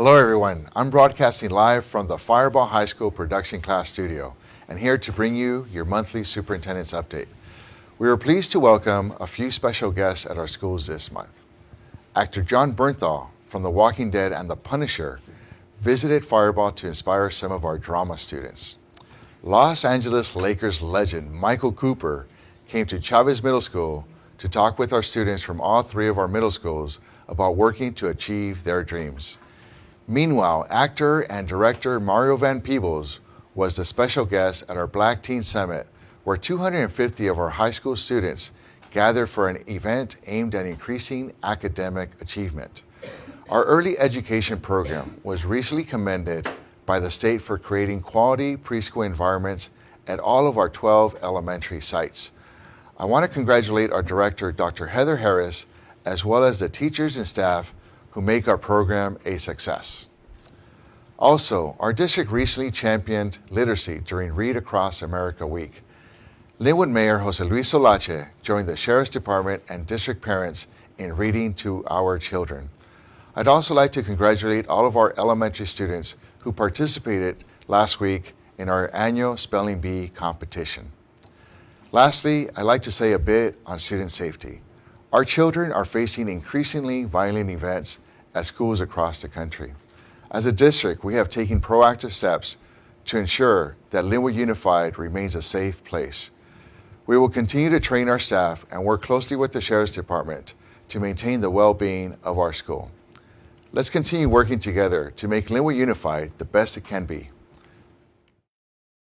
Hello everyone, I'm broadcasting live from the Firebaugh High School production class studio and here to bring you your monthly superintendent's update. We are pleased to welcome a few special guests at our schools this month. Actor Jon Bernthal from The Walking Dead and The Punisher visited Firebaugh to inspire some of our drama students. Los Angeles Lakers legend Michael Cooper came to Chavez Middle School to talk with our students from all three of our middle schools about working to achieve their dreams. Meanwhile, actor and director Mario Van Peebles was the special guest at our Black Teen Summit, where 250 of our high school students gathered for an event aimed at increasing academic achievement. Our early education program was recently commended by the state for creating quality preschool environments at all of our 12 elementary sites. I want to congratulate our director, Dr. Heather Harris, as well as the teachers and staff who make our program a success. Also, our district recently championed literacy during Read Across America Week. Lynwood Mayor Jose Luis Solache joined the Sheriff's Department and district parents in reading to our children. I'd also like to congratulate all of our elementary students who participated last week in our annual Spelling Bee competition. Lastly, I'd like to say a bit on student safety. Our children are facing increasingly violent events at schools across the country. As a district, we have taken proactive steps to ensure that Lynwood Unified remains a safe place. We will continue to train our staff and work closely with the Sheriff's Department to maintain the well-being of our school. Let's continue working together to make Lynwood Unified the best it can be.